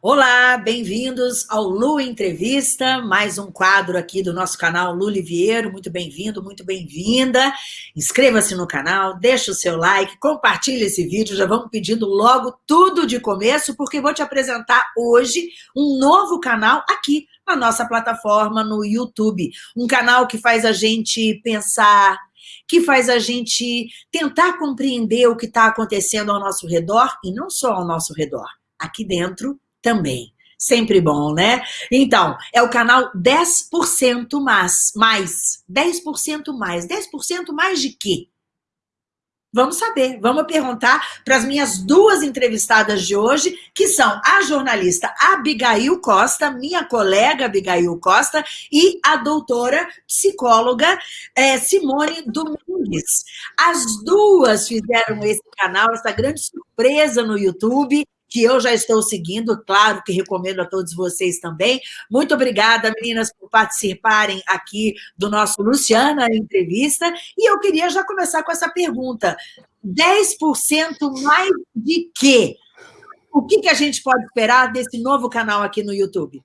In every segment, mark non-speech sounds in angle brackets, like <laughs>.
Olá, bem-vindos ao Lu Entrevista, mais um quadro aqui do nosso canal Lu Liviero. Muito bem-vindo, muito bem-vinda. Inscreva-se no canal, deixa o seu like, compartilhe esse vídeo. Já vamos pedindo logo tudo de começo, porque vou te apresentar hoje um novo canal aqui na nossa plataforma no YouTube. Um canal que faz a gente pensar, que faz a gente tentar compreender o que está acontecendo ao nosso redor, e não só ao nosso redor, aqui dentro também. Sempre bom, né? Então, é o canal 10% mais, mais. 10% mais. 10% mais de quê? Vamos saber, vamos perguntar para as minhas duas entrevistadas de hoje, que são a jornalista Abigail Costa, minha colega Abigail Costa, e a doutora psicóloga é, Simone Domingues. As duas fizeram esse canal, essa grande surpresa no YouTube, que eu já estou seguindo, claro que recomendo a todos vocês também. Muito obrigada, meninas, por participarem aqui do nosso Luciana Entrevista. E eu queria já começar com essa pergunta. 10% mais de quê? O que, que a gente pode esperar desse novo canal aqui no YouTube?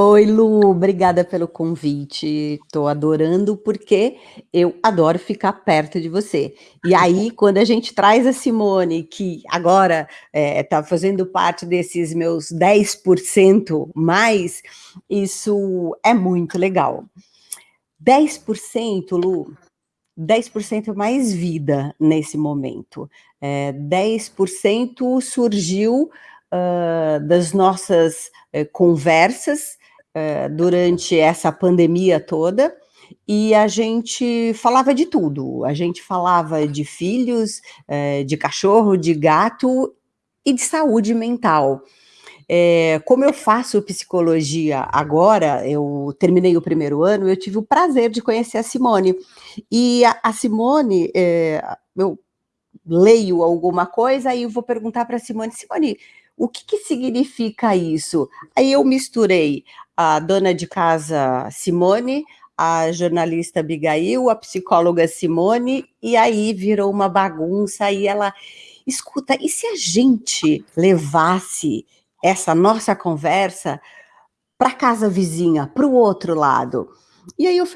Oi, Lu, obrigada pelo convite. Estou adorando porque eu adoro ficar perto de você. E aí, <laughs> quando a gente traz a Simone, que agora está é, fazendo parte desses meus 10% mais, isso é muito legal. 10%, Lu, 10% mais vida nesse momento. É, 10% surgiu uh, das nossas uh, conversas uh, durante essa pandemia toda, e a gente falava de tudo. A gente falava de filhos, de cachorro, de gato e de saúde mental. É, como eu faço psicologia agora, eu terminei o primeiro ano, eu tive o prazer de conhecer a Simone. E a, a Simone, é, eu leio alguma coisa, eu vou perguntar para a Simone, Simone, o que, que significa isso? Aí eu misturei a dona de casa Simone, a jornalista Abigail, a psicóloga Simone, e aí virou uma bagunça, e ela, escuta, e se a gente levasse essa nossa conversa para casa vizinha, para o outro lado? E aí eu,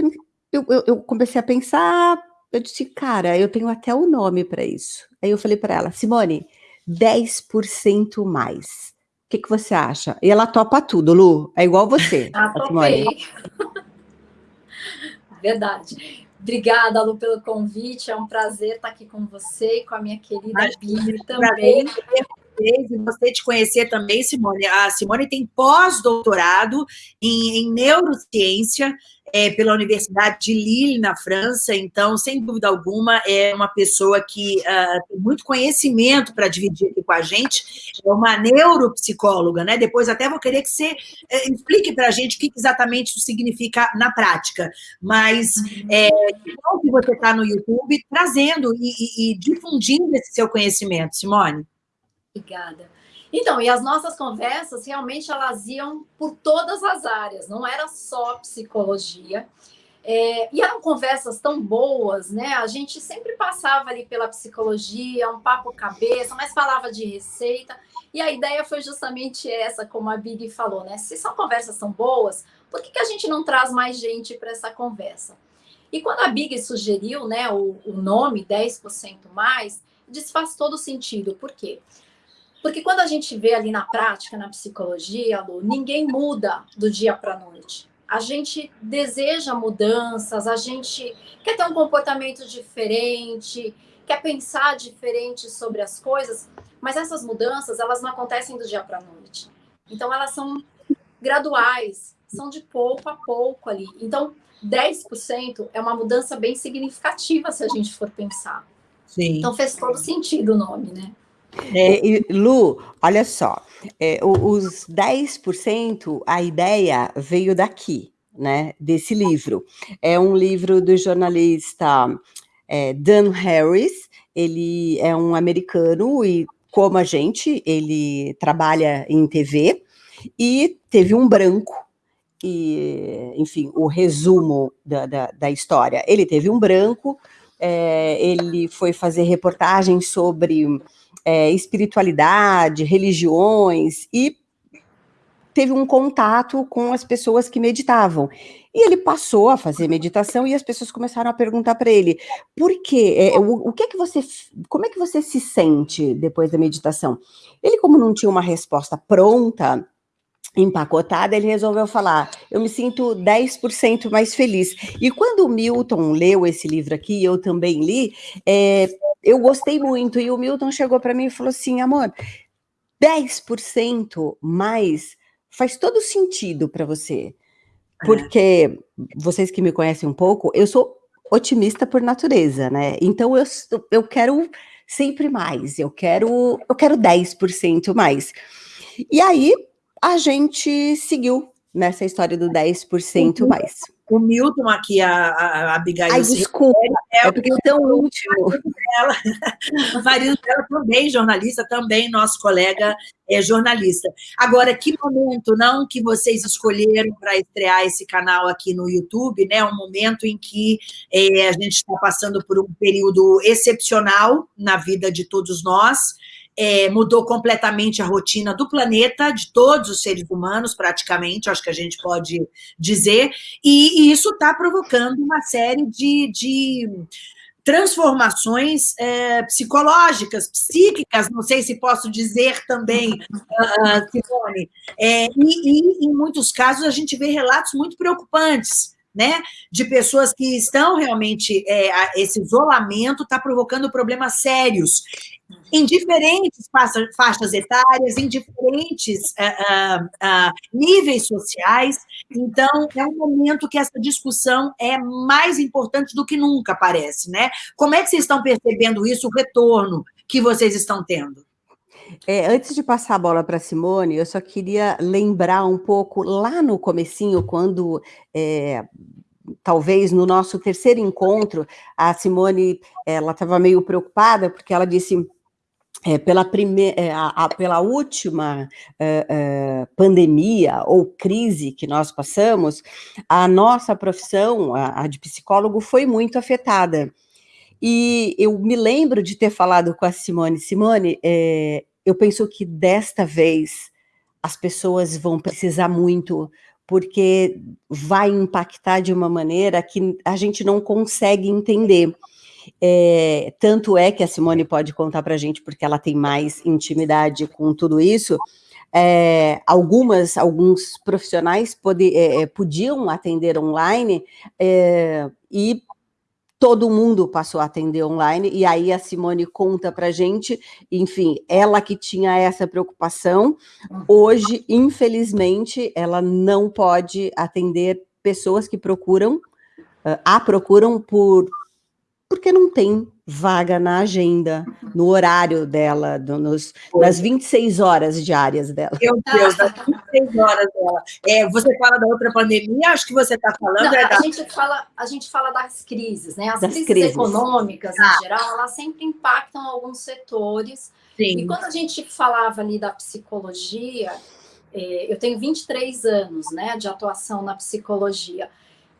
eu, eu comecei a pensar, eu disse, cara, eu tenho até o um nome para isso. Aí eu falei para ela, Simone, 10% mais. O que, que você acha? E ela topa tudo, Lu. É igual você. <laughs> Ah, topei. <laughs> Verdade. Obrigada, Lu, pelo convite. É um prazer estar aqui com você e com a minha querida Bia também. E gostei de conhecer também, Simone. A Simone tem pós-doutorado em, em neurociência é, pela Universidade de Lille, na França, então, sem dúvida alguma, é uma pessoa que uh, tem muito conhecimento para dividir aqui com a gente, é uma neuropsicóloga, né? Depois até vou querer que você uh, explique para a gente o que exatamente isso significa na prática, mas uhum. é bom que você está no YouTube trazendo e, e, e difundindo esse seu conhecimento, Simone. Obrigada. Então, e as nossas conversas realmente elas iam por todas as áreas, não era só psicologia. É, e eram conversas tão boas, né? A gente sempre passava ali pela psicologia, um papo cabeça, mas falava de receita. E a ideia foi justamente essa, como a Big falou, né? Se são conversas tão boas, por que, que a gente não traz mais gente para essa conversa? E quando a Big sugeriu né, o, o nome 10% mais, desfaz todo sentido. Por quê? Porque quando a gente vê ali na prática, na psicologia, Lu, ninguém muda do dia para a noite. A gente deseja mudanças, a gente quer ter um comportamento diferente, quer pensar diferente sobre as coisas, mas essas mudanças, elas não acontecem do dia para a noite. Então, elas são graduais, são de pouco a pouco ali. Então, 10% é uma mudança bem significativa se a gente for pensar. Sim. Então, fez todo sentido o nome, né? É, e, Lu, olha só, é, os 10%, a ideia veio daqui, né, desse livro. É um livro do jornalista é, Dan Harris, ele é um americano e, como a gente, ele trabalha em TV e teve um branco, e, enfim, o resumo da, da, da história. Ele teve um branco, é, ele foi fazer reportagens sobre é, espiritualidade, religiões, e teve um contato com as pessoas que meditavam. E ele passou a fazer meditação e as pessoas começaram a perguntar para ele: por quê? É, o, o que é que você. Como é que você se sente depois da meditação? Ele, como não tinha uma resposta pronta, empacotada, ele resolveu falar: eu me sinto 10% mais feliz. E quando o Milton leu esse livro aqui, eu também li, é, eu gostei muito. E o Milton chegou para mim e falou assim: amor, 10% mais faz todo sentido para você. É. Porque vocês que me conhecem um pouco, eu sou otimista por natureza, né? Então eu, eu quero sempre mais, eu quero, eu quero 10% mais. E aí a gente seguiu nessa história do 10% mais. O Milton aqui, a, a Abigail. Ai, desculpa, é, é porque eu tão último. <laughs> O marido dela também jornalista, também nosso colega é jornalista. Agora, que momento, não, que vocês escolheram para estrear esse canal aqui no YouTube, né? Um momento em que é, a gente está passando por um período excepcional na vida de todos nós, é, mudou completamente a rotina do planeta, de todos os seres humanos, praticamente, acho que a gente pode dizer, e, e isso está provocando uma série de, de transformações é, psicológicas, psíquicas, não sei se posso dizer também, uh, <laughs> Simone, é, e, e, em muitos casos a gente vê relatos muito preocupantes, né, de pessoas que estão realmente, é, esse isolamento está provocando problemas sérios em diferentes faixas etárias, em diferentes uh, uh, níveis sociais. Então, é um momento que essa discussão é mais importante do que nunca, parece, né? Como é que vocês estão percebendo isso, o retorno que vocês estão tendo? É, antes de passar a bola para Simone, eu só queria lembrar um pouco lá no comecinho, quando é, talvez no nosso terceiro encontro, a Simone ela estava meio preocupada porque ela disse é, pela, é, a, a, pela última é, é, pandemia ou crise que nós passamos, a nossa profissão, a, a, de psicólogo, foi muito afetada. E eu me lembro de ter falado com a Simone, Simone, é, eu penso que desta vez as pessoas vão precisar muito, porque vai impactar de uma maneira que a gente não consegue entender. É, tanto é que a Simone pode contar para a gente, porque ela tem mais intimidade com tudo isso. É, algumas, alguns profissionais pode, é, podiam atender online e todo mundo passou a atender online, e aí a Simone conta para gente, enfim, ela que tinha essa preocupação, hoje, infelizmente, ela não pode atender pessoas que procuram, uh, a procuram por porque não tem vaga na agenda, no horário dela, do, nos, nas 26 horas diárias dela. Meu Deus, das 26 horas dela. É, você fala da outra pandemia, acho que você está falando. Não, é da... a, gente fala, a gente fala das crises, né? As crises, crises, econômicas, ah. em geral, elas sempre impactam alguns setores. Sim. E quando a gente falava ali da psicologia, é, eu tenho 23 anos né, de atuação na psicologia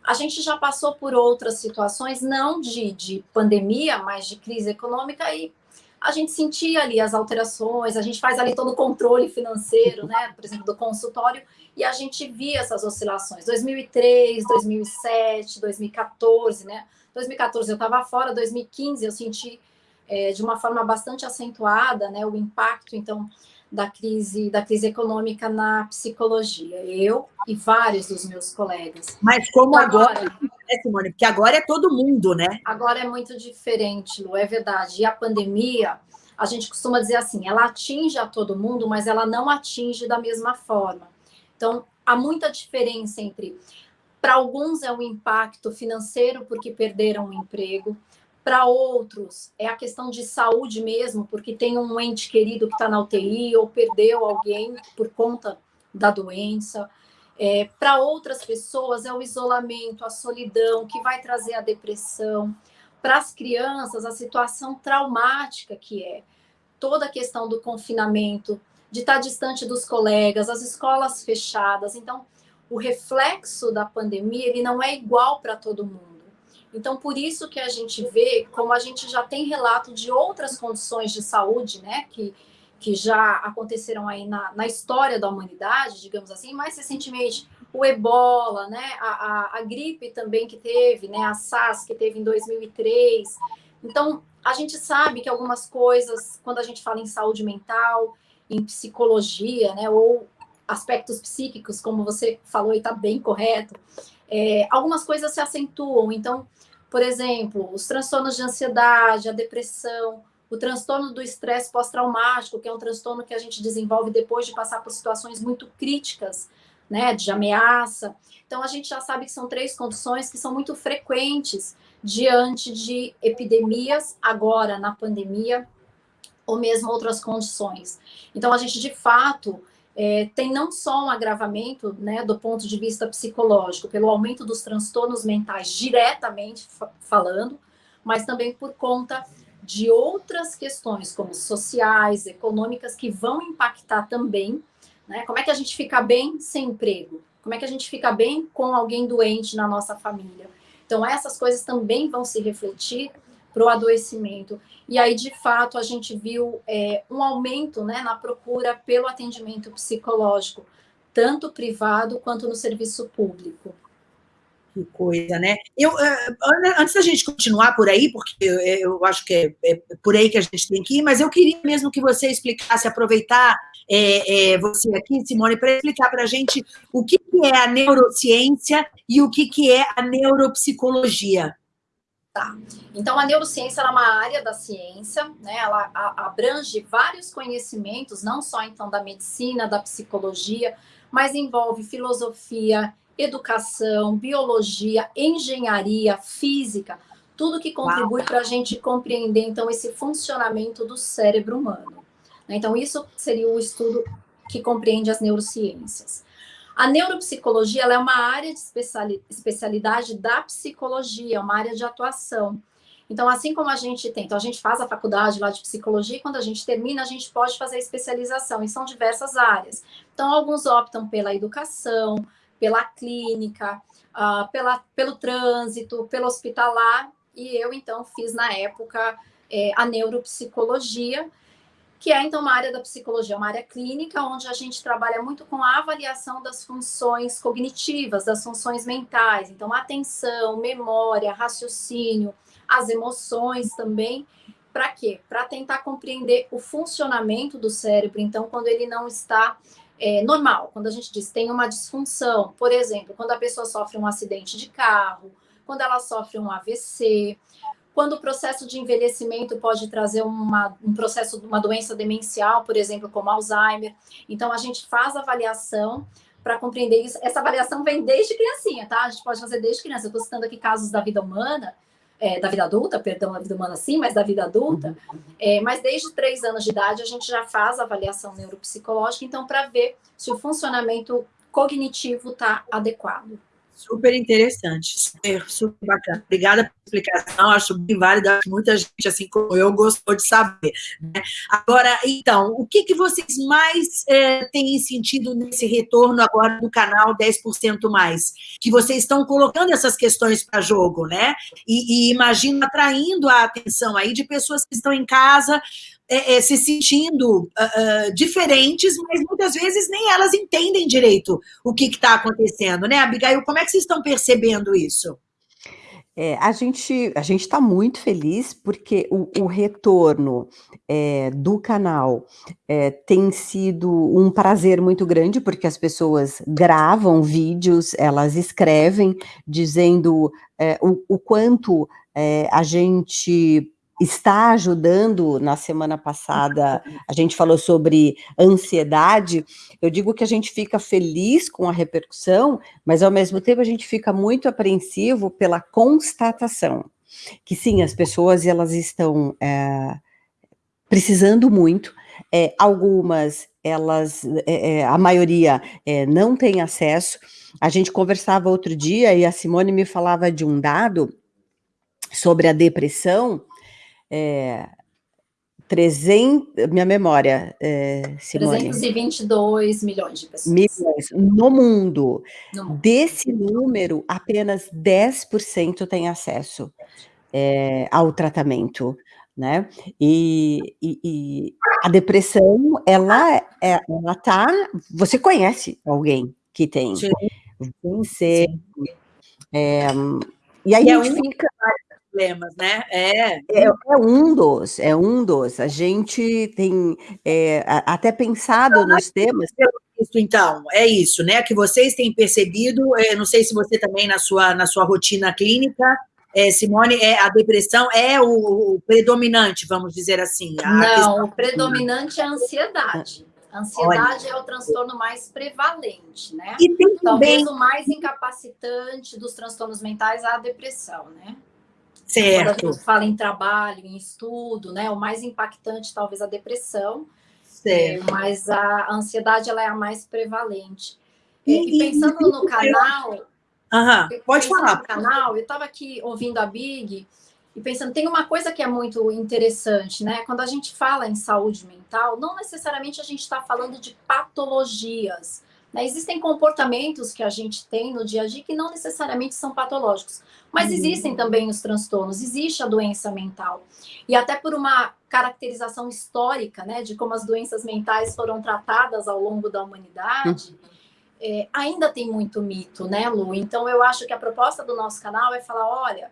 a gente já passou por outras situações, não de, de pandemia, mas de crise econômica, e a gente sentia ali as alterações, a gente faz ali todo o controle financeiro, né, por exemplo, do consultório, e a gente via essas oscilações. 2003, 2007, 2014, né? 2014 eu estava fora, 2015 eu senti é, de uma forma bastante acentuada, né, o impacto, então, da crise, da crise econômica na psicologia. Eu e vários dos meus colegas. Mas como agora, agora né, Simone? Porque agora é todo mundo, né? Agora é muito diferente, Lu, é verdade. E a pandemia, a gente costuma dizer assim, ela atinge a todo mundo, mas ela não atinge da mesma forma. Então, há muita diferença entre para alguns é o impacto financeiro porque perderam o emprego, para outros, é a questão de saúde mesmo, porque tem um ente querido que está na UTI ou perdeu alguém por conta da doença. É, para outras pessoas, é o isolamento, a solidão, que vai trazer a depressão. Para as crianças, a situação traumática que é toda a questão do confinamento, de estar tá distante dos colegas, as escolas fechadas. Então, o reflexo da pandemia ele não é igual para todo mundo. Então, por isso que a gente vê, como a gente já tem relato de outras condições de saúde, né, que, que já aconteceram aí na, na história da humanidade, digamos assim, mais recentemente o ebola, né, a, a, a, gripe também que teve, né, a SARS que teve em 2003. Então, a gente sabe que algumas coisas, quando a gente fala em saúde mental, em psicologia, né, ou aspectos psíquicos, como você falou e está bem correto, é, algumas coisas se acentuam. Então, por exemplo, os transtornos de ansiedade, a depressão, o transtorno do estresse pós-traumático, que é um transtorno que a gente desenvolve depois de passar por situações muito críticas, né, de ameaça. Então, a gente já sabe que são três condições que são muito frequentes diante de epidemias, agora na pandemia, ou mesmo outras condições. Então, a gente, de fato, é, tem não só um agravamento né, do ponto de vista psicológico, pelo aumento dos transtornos mentais diretamente falando, mas também por conta de outras questões, como sociais, econômicas, que vão impactar também. Né? Como é que a gente fica bem sem emprego? Como é que a gente fica bem com alguém doente na nossa família? Então, essas coisas também vão se refletir para o adoecimento. E aí, de fato, a gente viu é, um aumento né, na procura pelo atendimento psicológico, tanto privado quanto no serviço público. Que coisa, né? Eu, eh, antes da gente continuar por aí, porque eu acho que é, é, por aí que a gente tem que ir, mas eu queria mesmo que você explicasse, aproveitar é, é, você aqui, Simone, para explicar para a gente o que, que é a neurociência e o que, que é a neuropsicologia. Tá. Então, a neurociência é uma área da ciência, né? Ela abrange vários conhecimentos, não só então da medicina, da psicologia, mas envolve filosofia, educação, biologia, engenharia, física, tudo que contribui para a gente compreender, então, esse funcionamento do cérebro humano. Né? Então, isso seria o estudo que compreende as neurociências. A neuropsicologia é uma área de especialidade da psicologia, uma área de atuação. Então, assim como a gente tem, então a gente faz a faculdade lá de psicologia, e quando a gente termina, a gente pode fazer a especialização, e são diversas áreas. Então, alguns optam pela educação, pela clínica, uh, pela, pelo trânsito, pelo hospitalar, e eu, então, fiz na época é, a neuropsicologia, que é, então, uma área da psicologia, uma área clínica, onde a gente trabalha muito com a avaliação das funções cognitivas, das funções mentais, então, atenção, memória, raciocínio, as emoções também, para quê? Para tentar compreender o funcionamento do cérebro, então, quando ele não está é, normal, quando a gente diz tem uma disfunção, por exemplo, quando a pessoa sofre um acidente de carro, quando ela sofre um AVC, quando o processo de envelhecimento pode trazer uma, um processo de uma doença demencial, por exemplo, como Alzheimer. Então, a gente faz avaliação para compreender isso. Essa avaliação vem desde criancinha, tá? A gente pode fazer desde criança. Eu estou citando aqui casos da vida humana, é, da vida adulta, perdão, da vida humana sim, mas da vida adulta, é, mas desde três anos de idade a gente já faz avaliação neuropsicológica, então, para ver se o funcionamento cognitivo está adequado. Super interessante, super, super bacana. Obrigada pela explicação, acho bem válida, muita gente, assim como eu, gostou de saber. Né? Agora, então, o que, que vocês mais é, têm sentido nesse retorno agora do canal 10% Mais? Que vocês estão colocando essas questões para jogo, né? E, e imagino atraindo a atenção aí de pessoas que estão em casa é, é, se sentindo uh, uh, diferentes, mas muitas vezes nem elas entendem direito o que está acontecendo, né, Abigail? Como é que vocês estão percebendo isso? É, a gente a gente está muito feliz porque o, o retorno é, do canal é, tem sido um prazer muito grande porque as pessoas gravam vídeos, elas escrevem dizendo é, o, o quanto é, a gente está ajudando. Na semana passada, a gente falou sobre ansiedade. Eu digo que a gente fica feliz com a repercussão, mas ao mesmo tempo a gente fica muito apreensivo pela constatação que sim, as pessoas elas estão é, precisando muito. É, algumas, elas, é, a maioria é, não tem acesso. A gente conversava outro dia e a Simone me falava de um dado sobre a depressão, é, 300, minha memória, é, Simone. 322 milhões de pessoas. Milhões no mundo. no mundo. Desse número, apenas 10% tem acesso é, ao tratamento. né? E, e, e a depressão, ela, é, ela tá. Você conhece alguém que tem? Sim. Vencer. É, e aí e a é gente um fica. Problemas, né? É. é. é. um dos, é um dos. A gente tem é, até pensado nos temas. Isso, então, é isso, né? Que vocês têm percebido, não sei se você também na sua, na sua rotina clínica é, Simone, é, a depressão é o, o, predominante, vamos dizer assim. Não, o predominante é a ansiedade. A ansiedade Olha. é o transtorno mais prevalente, né? E tem Talvez também... o mais incapacitante dos transtornos mentais é a depressão, né? Certo. Quando a gente fala em trabalho, em estudo, né? O mais impactante talvez a depressão. Certo. É, mas a ansiedade ela é a mais prevalente. E, e pensando no canal, Aham, pode falar. No canal, eu estava aqui ouvindo a Big e pensando, tem uma coisa que é muito interessante, né? Quando a gente fala em saúde mental, não necessariamente a gente está falando de patologias. Né? Existem comportamentos que a gente tem no dia a dia que não necessariamente são patológicos, mas uhum. existem também os transtornos, existe a doença mental. E até por uma caracterização histórica, né, de como as doenças mentais foram tratadas ao longo da humanidade. Uhum é, ainda tem muito mito, né, Lu? Então eu acho que a proposta do nosso canal é falar: olha,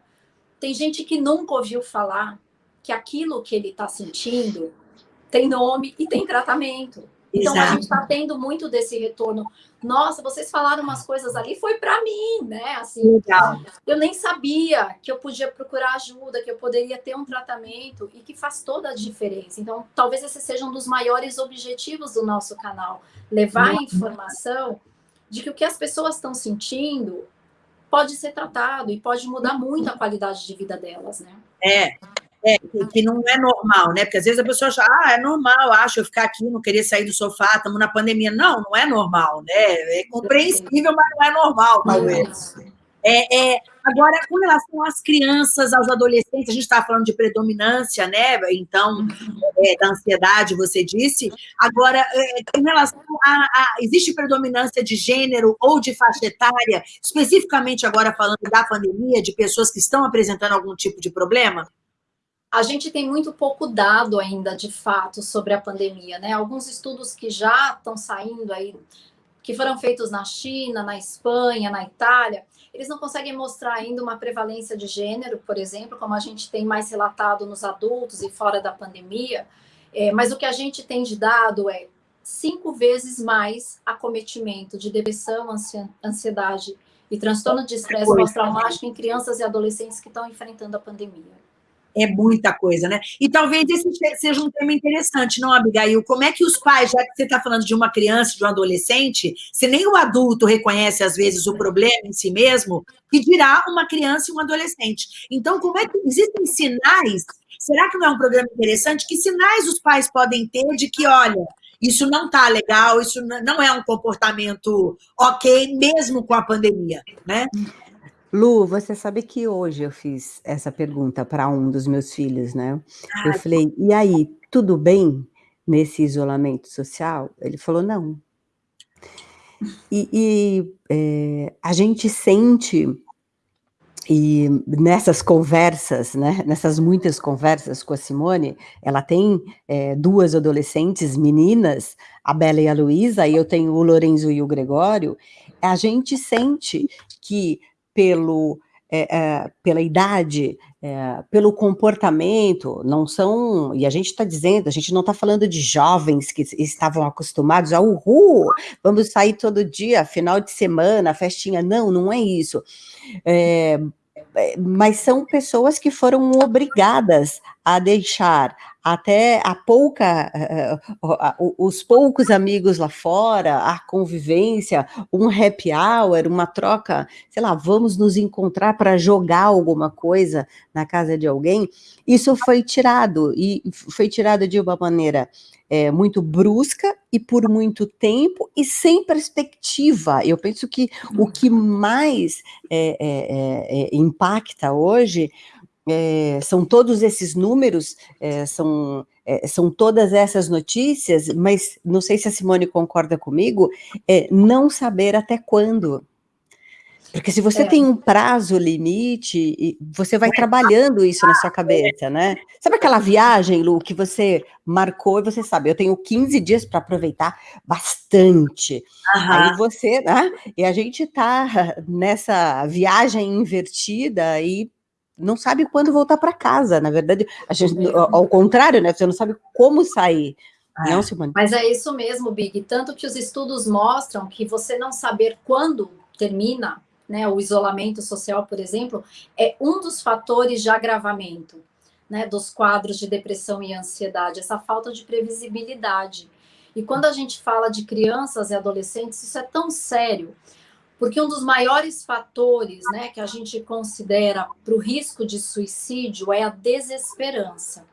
tem gente que nunca ouviu falar que aquilo que ele está sentindo tem nome e tem tratamento. Então Exato. a gente está tendo muito desse retorno. Nossa, vocês falaram umas coisas ali, foi para mim, né? Assim, Legal. eu nem sabia que eu podia procurar ajuda, que eu poderia ter um tratamento e que faz toda a diferença. Então, talvez esse seja um dos maiores objetivos do nosso canal, levar a informação de que o que as pessoas estão sentindo pode ser tratado e pode mudar muito a qualidade de vida delas, né? É, é, que não é normal, né? Porque às vezes a pessoa acha, ah, é normal, acho eu ficar aqui, não querer sair do sofá, estamos na pandemia. Não, não é normal, né? É compreensível, mas não é normal, talvez. É, é, agora, com relação às crianças, aos adolescentes, a gente está falando de predominância, né? Então, é, da ansiedade, você disse. Agora, é, em relação a, a, Existe predominância de gênero ou de faixa etária, especificamente agora falando da pandemia, de pessoas que estão apresentando algum tipo de problema? A gente tem muito pouco dado ainda, de fato, sobre a pandemia, né? Alguns estudos que já estão saindo aí, que foram feitos na China, na Espanha, na Itália, eles não conseguem mostrar ainda uma prevalência de gênero, por exemplo, como a gente tem mais relatado nos adultos e fora da pandemia, é, mas o que a gente tem de dado é cinco vezes mais acometimento de depressão, ansiedade e transtorno de estresse pós-traumático em crianças e adolescentes que estão enfrentando a pandemia é muita coisa, né? E talvez esse seja um tema interessante, não, Abigail? Como é que os pais, já que você está falando de uma criança, de um adolescente, se nem o adulto reconhece, às vezes, o problema em si mesmo, que dirá uma criança e um adolescente. Então, como é que existem sinais? Será que não é um programa interessante? Que sinais os pais podem ter de que, olha, isso não está legal, isso não é um comportamento ok, mesmo com a pandemia, né? Lu, você sabe que hoje eu fiz essa pergunta para um dos meus filhos, né? Eu falei, e aí, tudo bem nesse isolamento social? Ele falou, não. E, e é, a gente sente, e nessas conversas, né, nessas muitas conversas com a Simone, ela tem é, duas adolescentes meninas, a Bela e a Luísa, e eu tenho o Lorenzo e o Gregório, a gente sente que pelo, é, é, pela idade, é, pelo comportamento, não são, e a gente está dizendo, a gente não está falando de jovens que estavam acostumados a uhul, vamos sair todo dia, final de semana, festinha, não, não é isso. É, é mas são pessoas que foram obrigadas a deixar até a pouca, uh, os poucos amigos lá fora, a convivência, um happy hour, uma troca, sei lá, vamos nos encontrar para jogar alguma coisa na casa de alguém, isso foi tirado, e foi tirado de uma maneira é, muito brusca e por muito tempo e sem perspectiva. Eu penso que o que mais é, é, impacta hoje é, são todos esses números, é, são, é, são todas essas notícias, mas não sei se a Simone concorda comigo, é não saber até quando. Porque se você é. tem um prazo limite, você vai trabalhando isso na sua cabeça, né? Sabe aquela viagem, Lu, que você marcou e você sabe, eu tenho 15 dias para aproveitar bastante. Uhum. Aí você, né? E a gente tá nessa viagem invertida e não sabe quando voltar para casa, na verdade, a gente, ao contrário, né? Você não sabe como sair. É. Não, Simone? Mas é isso mesmo, Big. Tanto que os estudos mostram que você não saber quando termina né, o isolamento social, por exemplo, é um dos fatores de agravamento né, dos quadros de depressão e ansiedade, essa falta de previsibilidade. E quando a gente fala de crianças e adolescentes, isso é tão sério, porque um dos maiores fatores né, que a gente considera para o risco de suicídio é a desesperança.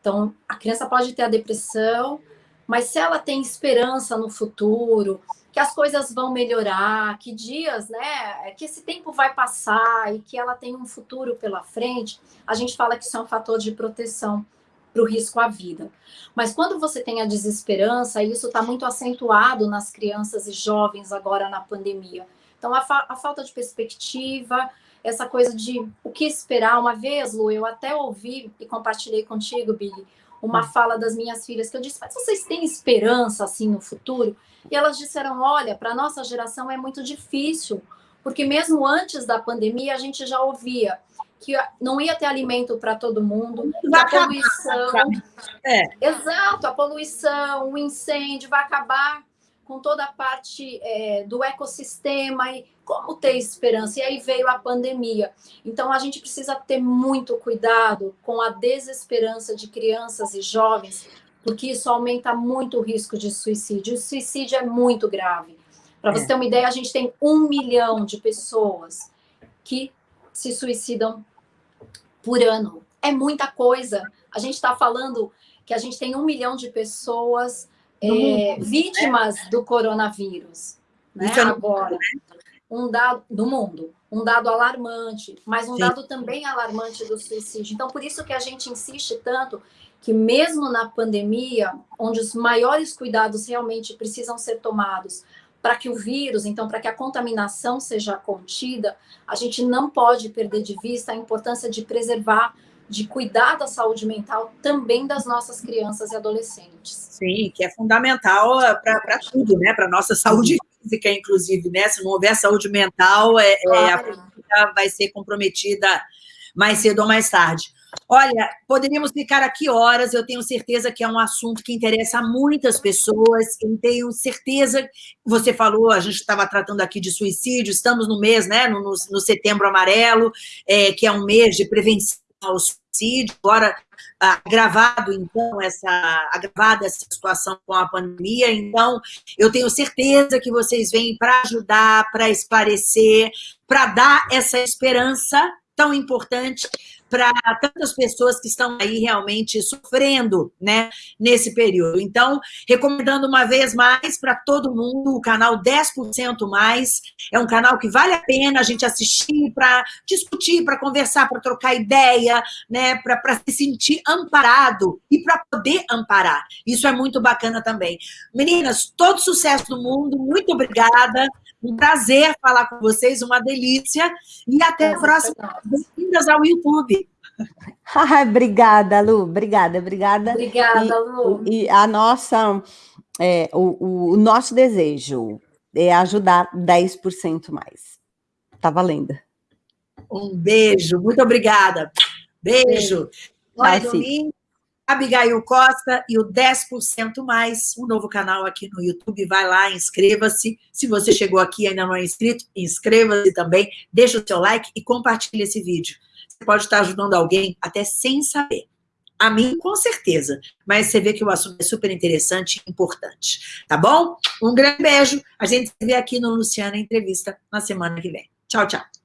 Então, a criança pode ter a depressão, mas se ela tem esperança no futuro, que as coisas vão melhorar, que dias, né, que esse tempo vai passar e que ela tem um futuro pela frente, a gente fala que isso é um fator de proteção para o risco à vida. Mas quando você tem a desesperança, isso está muito acentuado nas crianças e jovens agora na pandemia. Então, a, fa a, falta de perspectiva, essa coisa de o que esperar. Uma vez, Lu, eu até ouvi e compartilhei contigo, Billy, uma hum. fala das minhas filhas que eu disse, mas vocês têm esperança assim no futuro? E elas disseram, olha, para a nossa geração é muito difícil, porque mesmo antes da pandemia a gente já ouvia que não ia ter alimento para todo mundo, a poluição. É. Exato, a poluição, o incêndio vai acabar com toda a parte é, do ecossistema e como ter esperança. E aí veio a pandemia. Então a gente precisa ter muito cuidado com a desesperança de crianças e jovens, porque isso aumenta muito o risco de suicídio. O suicídio é muito grave. Para você é. ter uma ideia, a gente tem um milhão de pessoas que se suicidam por ano. É muita coisa. A gente está falando que a gente tem um milhão de pessoas é, vítimas do coronavírus. Né? É Agora, um dado do mundo, um dado alarmante, mas um Sim. dado também alarmante do suicídio. Então, por isso que a gente insiste tanto que mesmo na pandemia, onde os maiores cuidados realmente precisam ser tomados para que o vírus, então, para que a contaminação seja contida, a gente não pode perder de vista a importância de preservar de cuidar da saúde mental também das nossas crianças e adolescentes. Sim, que é fundamental eh, para tudo, né? Para nossa saúde física, inclusive, né? Se não houver saúde mental, é, claro. é, a física vai ser comprometida mais cedo ou mais tarde. Olha, poderíamos ficar aqui horas, eu tenho certeza que é um assunto que interessa a muitas pessoas, eu tenho certeza, você falou, a gente estava tratando aqui de suicídio, estamos no mês, né, no, no setembro amarelo, é, que é um mês de prevenção ao suicídio, agora agravado, então, essa, agravada essa situação com a pandemia. Então, eu tenho certeza que vocês vêm para ajudar, para esclarecer, para dar essa esperança tão importante para tantas pessoas que estão aí realmente sofrendo, né, nesse período. Então, recomendando uma vez mais para todo mundo o canal 10% Mais, é um canal que vale a pena a gente assistir para discutir, para conversar, para trocar ideia, né, para se sentir amparado e para poder amparar. Isso é muito bacana também. Meninas, todo sucesso do mundo, muito obrigada. Um prazer falar com vocês, uma delícia. E até a próxima. Bem-vindas ao YouTube. Ah, <laughs> obrigada, Lu. Obrigada, obrigada. Obrigada, e, Lu. E a nossa, é, o, o, nosso desejo é ajudar 10% mais. Tá valendo. Um beijo, muito obrigada. Beijo. Olha, domingo, Abigail Costa e o 10% mais, um novo canal aqui no YouTube. Vai lá, inscreva-se. Se você chegou aqui e ainda não é inscrito, inscreva-se também, deixa o seu like e compartilhe esse vídeo. Você pode estar ajudando alguém até sem saber. A mim, com certeza. Mas você vê que o assunto é super interessante e importante. Tá bom? Um grande beijo. A gente se vê aqui no Luciana Entrevista na semana que vem. Tchau, tchau.